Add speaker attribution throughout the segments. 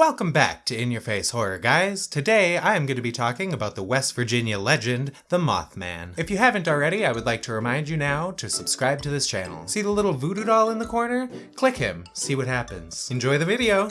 Speaker 1: Welcome back to In Your Face Horror, guys. Today I am going to be talking about the West Virginia legend, the Mothman. If you haven't already, I would like to remind you now to subscribe to this channel. See the little voodoo doll in the corner? Click him, see what happens. Enjoy the video!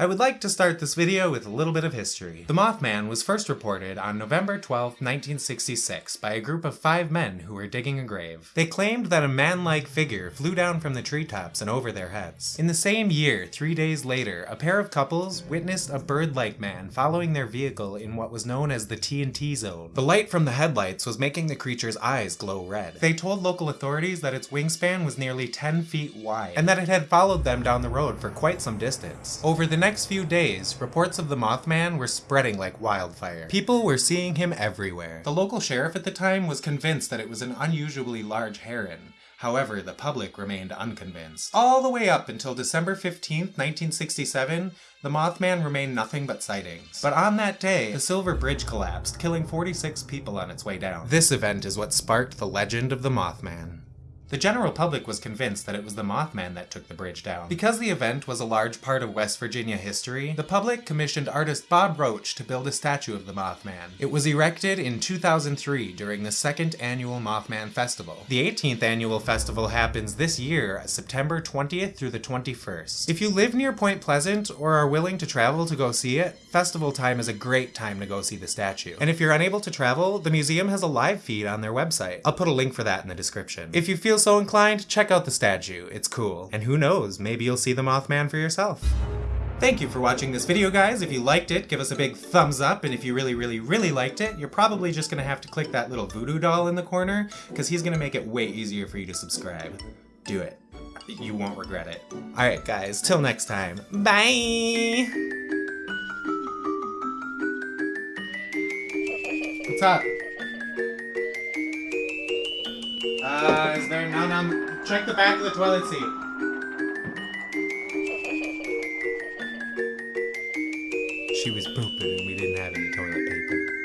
Speaker 1: I would like to start this video with a little bit of history. The Mothman was first reported on November 12, 1966 by a group of five men who were digging a grave. They claimed that a man-like figure flew down from the treetops and over their heads. In the same year, three days later, a pair of couples witnessed a bird-like man following their vehicle in what was known as the TNT zone. The light from the headlights was making the creature's eyes glow red. They told local authorities that its wingspan was nearly 10 feet wide, and that it had followed them down the road for quite some distance. Over the next few days, reports of the Mothman were spreading like wildfire. People were seeing him everywhere. The local sheriff at the time was convinced that it was an unusually large heron. However, the public remained unconvinced. All the way up until December 15, 1967, the Mothman remained nothing but sightings. But on that day, the Silver Bridge collapsed, killing 46 people on its way down. This event is what sparked the legend of the Mothman. The general public was convinced that it was the Mothman that took the bridge down. Because the event was a large part of West Virginia history, the public commissioned artist Bob Roach to build a statue of the Mothman. It was erected in 2003 during the second annual Mothman Festival. The 18th annual festival happens this year, September 20th through the 21st. If you live near Point Pleasant or are willing to travel to go see it, festival time is a great time to go see the statue. And if you're unable to travel, the museum has a live feed on their website. I'll put a link for that in the description. If you feel feel so inclined, check out the statue. It's cool. And who knows, maybe you'll see the Mothman for yourself. Thank you for watching this video, guys. If you liked it, give us a big thumbs up, and if you really, really, really liked it, you're probably just gonna have to click that little voodoo doll in the corner, because he's gonna make it way easier for you to subscribe. Do it. You won't regret it. Alright, guys, till next time. Bye! What's up? Uh, is there none on... Check the back of the toilet seat. She was pooping and we didn't have any toilet paper.